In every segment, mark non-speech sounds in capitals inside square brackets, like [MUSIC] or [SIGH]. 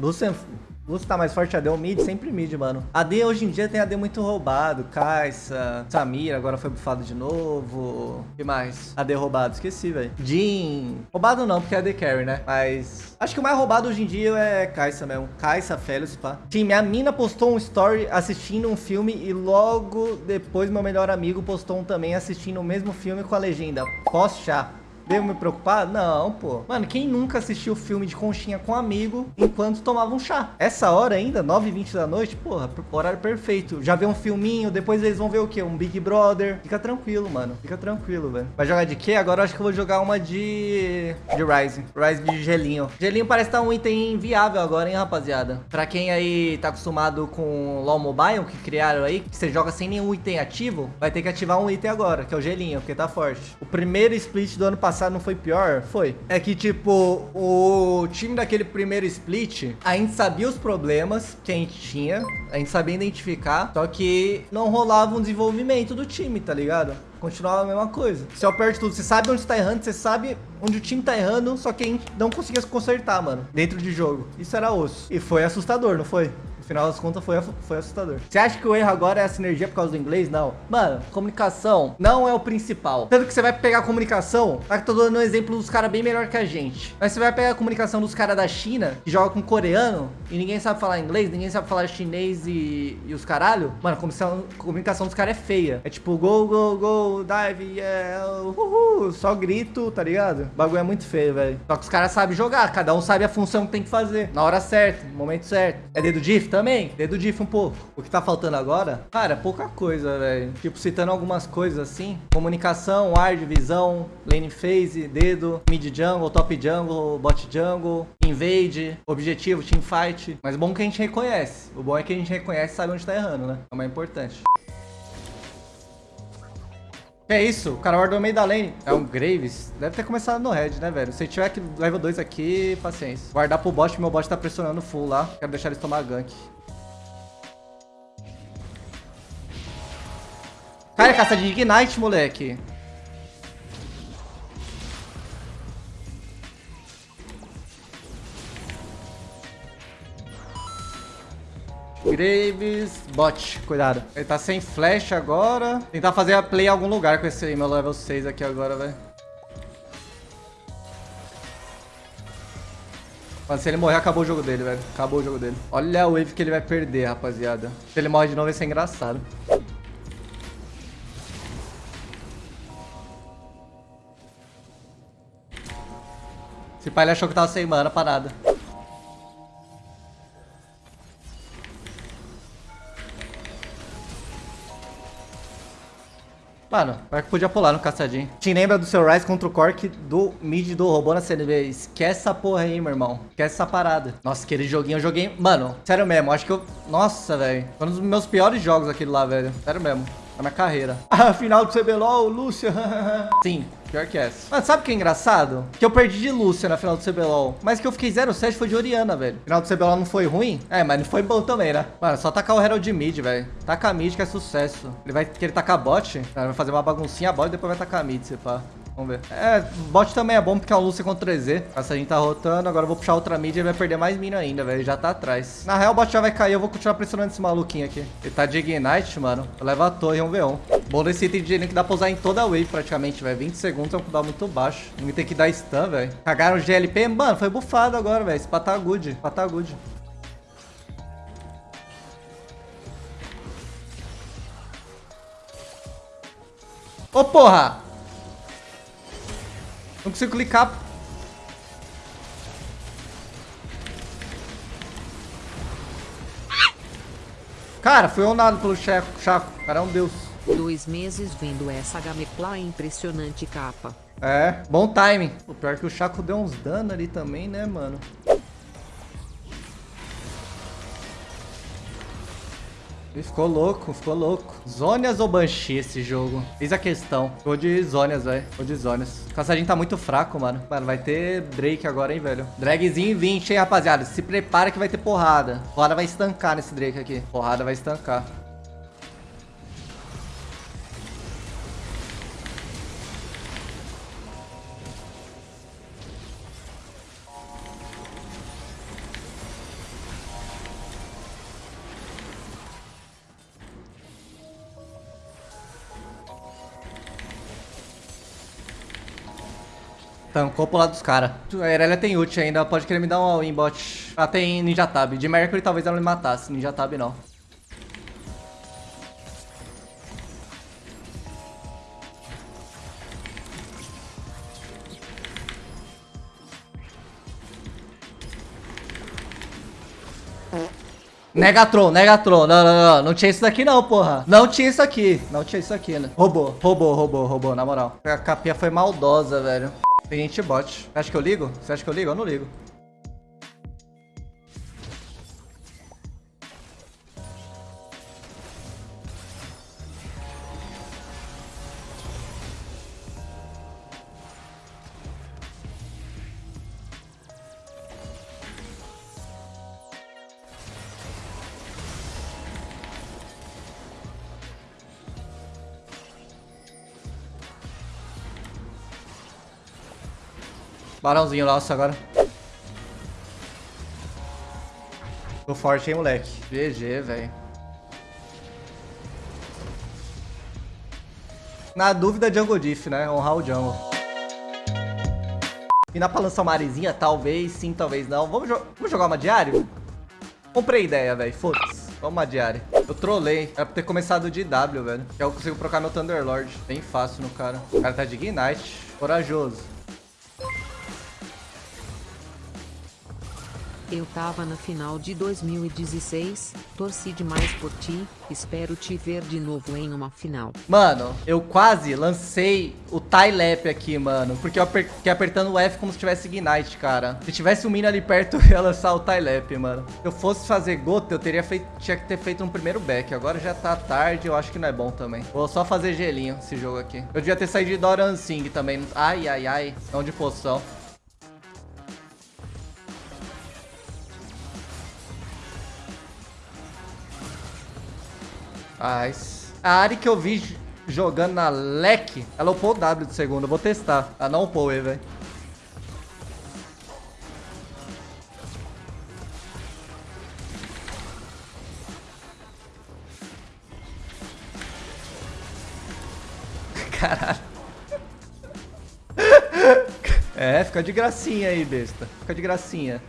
Lucian Lúcio tá mais forte AD ou mid? Sempre mid, mano. AD hoje em dia tem AD muito roubado. Kai'Sa, Samir agora foi bufado de novo. Que mais? AD roubado, esqueci, velho. Jin. Roubado não, porque é AD carry, né? Mas... Acho que o mais roubado hoje em dia é Kai'Sa mesmo. Kai'Sa, Felius, pá. Sim, minha mina postou um story assistindo um filme e logo depois meu melhor amigo postou um também assistindo o mesmo filme com a legenda. Pós-chá. Devo me preocupar? Não, pô. Mano, quem nunca assistiu filme de conchinha com um amigo enquanto tomava um chá? Essa hora ainda, 9h20 da noite, porra, horário perfeito. Já vê um filminho, depois eles vão ver o quê? Um Big Brother. Fica tranquilo, mano. Fica tranquilo, velho. Vai jogar de quê? Agora eu acho que eu vou jogar uma de... De Ryze. Ryze de gelinho. Gelinho parece estar tá um item inviável agora, hein, rapaziada? Pra quem aí tá acostumado com LoL Mobile, que criaram aí, que você joga sem nenhum item ativo, vai ter que ativar um item agora, que é o gelinho, porque tá forte. O primeiro split do ano passado passado não foi pior? Foi. É que, tipo, o time daquele primeiro split, a gente sabia os problemas que a gente tinha, a gente sabia identificar, só que não rolava um desenvolvimento do time, tá ligado? Continuava a mesma coisa. Se eu aperto tudo, você sabe onde está errando, você sabe onde o time tá errando, só que a gente não conseguia se consertar, mano, dentro de jogo. Isso era osso. E foi assustador, não foi? No final das contas, foi, foi assustador. Você acha que o erro agora é a sinergia por causa do inglês? Não. Mano, comunicação não é o principal. Tanto que você vai pegar a comunicação, tá que tô dando um exemplo dos caras bem melhor que a gente. Mas você vai pegar a comunicação dos caras da China, que joga com coreano, e ninguém sabe falar inglês, ninguém sabe falar chinês e, e os caralho. Mano, a comunicação, a comunicação dos caras é feia. É tipo, go, go, go, dive, yeah, uhul, só grito, tá ligado? O bagulho é muito feio, velho. Só que os caras sabem jogar, cada um sabe a função que tem que fazer. Na hora certa, no momento certo. É dedo diff? Também, dedo diff um pouco. O que tá faltando agora? Cara, pouca coisa, velho. Tipo, citando algumas coisas assim. Comunicação, ward, visão, lane phase, dedo, mid jungle, top jungle, bot jungle, invade, objetivo, team fight. Mas bom que a gente reconhece. O bom é que a gente reconhece e sabe onde tá errando, né? É o mais importante. É isso? O cara no meio da lane. É um Graves. Deve ter começado no red, né, velho? Se tiver que level 2 aqui, paciência. Guardar pro bot, meu bot tá pressionando full lá. Quero deixar eles tomar gank. Cara, caça de Ignite, moleque. Graves, bot, cuidado. Ele tá sem flash agora. Tentar fazer a play em algum lugar com esse meu level 6 aqui agora, velho. Mano, se ele morrer, acabou o jogo dele, velho. Acabou o jogo dele. Olha a wave que ele vai perder, rapaziada. Se ele morre de novo, vai ser engraçado. Esse pai ele achou que tava sem mana pra nada. Mano, pior que podia pular no caçadinho. Te lembra do seu Rise contra o Cork do mid do robô na CNB. Esquece essa porra aí, meu irmão. Esquece essa parada. Nossa, aquele joguinho eu joguei... Mano, sério mesmo, acho que eu... Nossa, velho. Foi um dos meus piores jogos aquele lá, velho. Sério mesmo. Na minha carreira. [LAUGHS] Ah, final do CBLOL, Lúcia. [LAUGHS] Sim, pior que essa. Mano, sabe o que é engraçado? Que eu perdi de Lúcia na final do CBLOL. Mas que eu fiquei 0-7 foi de Oriana, velho. Final do CBLOL não foi ruim? É, mas não foi bom também, né? Mano, só tacar o Herald mid, velho. Taca mid que é sucesso. Ele vai querer tacar bot. Vai fazer uma baguncinha bot e depois vai tacar mid, se pá. Vamos ver. É, bot também é bom porque é um Lúcia contra 3Z. Essa a gente tá rotando. Agora eu vou puxar outra mid e vai perder mais mina ainda, velho. Já tá atrás. Na real, o bot já vai cair. Eu vou continuar pressionando esse maluquinho aqui. Ele tá de Ignite, mano. Leva a torre, um V1. Bom desse item de que dá pra usar em toda a wave praticamente, velho. 20 segundos é um cooldown muito baixo. Não tem que dar stun, velho. Cagaram o GLP. Mano, foi bufado agora, velho. Esse tá good. tá good. Ô, oh, porra! Não consigo clicar. Cara, foi onado pelo Chaco. Chaco. Cara, é um deus. Dois meses vendo essa Gamepla impressionante capa. É, bom timing. O pior é que o Chaco deu uns danos ali também, né, mano? Ficou louco, ficou louco. Zônias ou Banshee esse jogo? Eis a questão. Vou de Zônias, velho. Vou de Zônias. O caçadinho tá muito fraco, mano. Mano, vai ter Drake agora, hein, velho. Dragzinho 20, hein, rapaziada. Se prepara que vai ter porrada. Porrada vai estancar nesse Drake aqui. Porrada vai estancar. Tancou pro lado dos caras. A Irelia tem ult ainda, pode querer me dar um all-in bot. Ah, tem Ninja Tab. De Mercury talvez ela me matasse, Ninja Tab não. Negatron, Negatron. Não, não, não. Não tinha isso daqui não, porra. Não tinha isso aqui. Não tinha isso aqui, né? Roubou, roubou, roubou, roubou, na moral. A capinha foi maldosa, velho. Tem gente bot. Você acha que eu ligo? Você acha que eu ligo? Eu não ligo. Barãozinho nosso agora. Tô forte, hein, moleque. GG, velho. Na dúvida, Jungle Diff, né? Honrar o Jungle. E na pra lançar uma arezinha? Talvez sim, talvez não. Vamos, jo vamos jogar uma diário? Comprei ideia, velho. Foda-se. Vamos uma diária. Eu trolei. Era pra ter começado de W, velho. Que eu consigo trocar meu Thunderlord. Bem fácil no cara. O cara tá de Ignite. Corajoso. Eu tava na final de 2016, torci demais por ti, espero te ver de novo em uma final. Mano, eu quase lancei o tie-lap aqui, mano, porque eu fiquei apertando o F como se tivesse Ignite, cara. Se tivesse um minion ali perto, [LAUGHS] eu ia lançar o tie-lap, mano. Se eu fosse fazer gota, eu teria feito, tinha que ter feito um primeiro back. Agora já tá tarde, eu acho que não é bom também. Vou só fazer gelinho esse jogo aqui. Eu devia ter saído de Doran Sing também. Ai, ai, ai. Não de poção. Nice. A Ari que eu vi jogando na leque, ela upou o W de segundo. Eu vou testar. Ela não upou ele, velho. [LAUGHS] Caralho. [LAUGHS] É, fica de gracinha aí, besta. Fica de gracinha.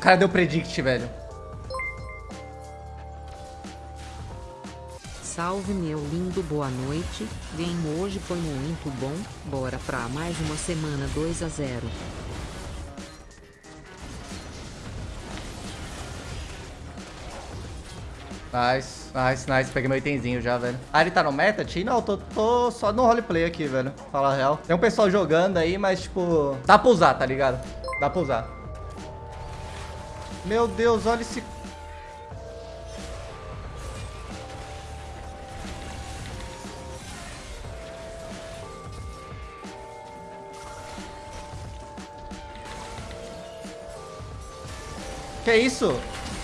Cara deu predict, velho. Salve meu lindo, boa noite. Game hoje foi muito bom. Bora pra mais uma semana 2 a 0. Nice, nice, nice. Peguei meu itemzinho já, velho. Ah, ele tá no meta, Ti? Não, tô, tô só no roleplay aqui, velho. Fala a real. Tem um pessoal jogando aí, mas, tipo... Dá pra usar, tá ligado? Dá pra usar. Meu Deus, olha esse... Que isso?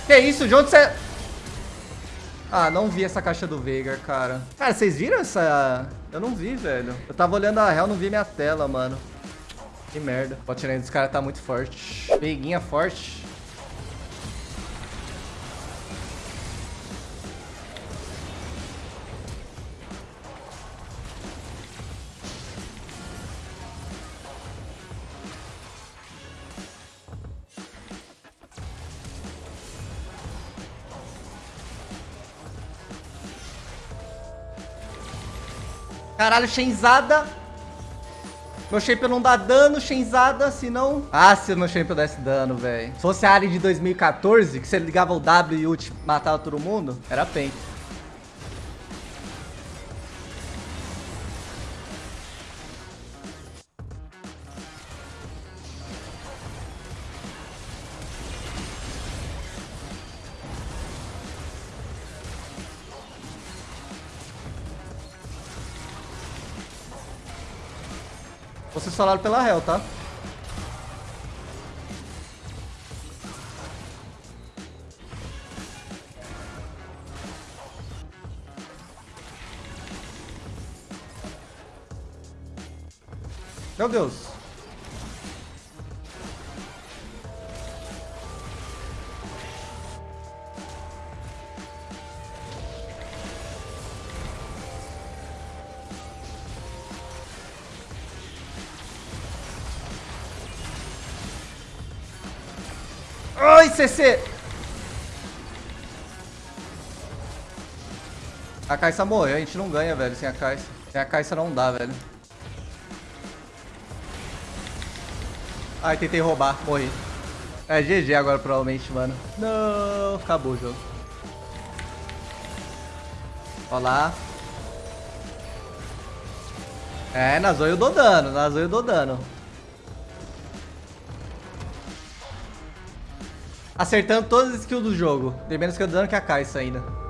Que isso? De onde você... Ah, não vi essa caixa do Veigar, cara. Cara, vocês viram essa... Eu não vi, velho. Eu tava olhando a real, não vi minha tela, mano. Que merda. O bot dos caras tá muito forte. Veiguinha forte. Caralho, Shenzada. Meu shape não dá dano, Shenzada, se não... Ah, se meu shape desse dano, velho. Se fosse a área de 2014, que você ligava o W e ult matava todo mundo, era pente. Vocês falaram pela réu, tá? Meu Deus. Ai, CC! A Caixa morreu, a gente não ganha, velho, sem a Caixa. Sem a Caixa não dá, velho. Ai, tentei roubar, morri. É GG agora, provavelmente, mano. Não, acabou o jogo. Olha lá. É, na Zoe eu dou dano, na Zoe eu dou dano. Acertando todas as skills do jogo. Tem menos que eu dano que a Caixa ainda.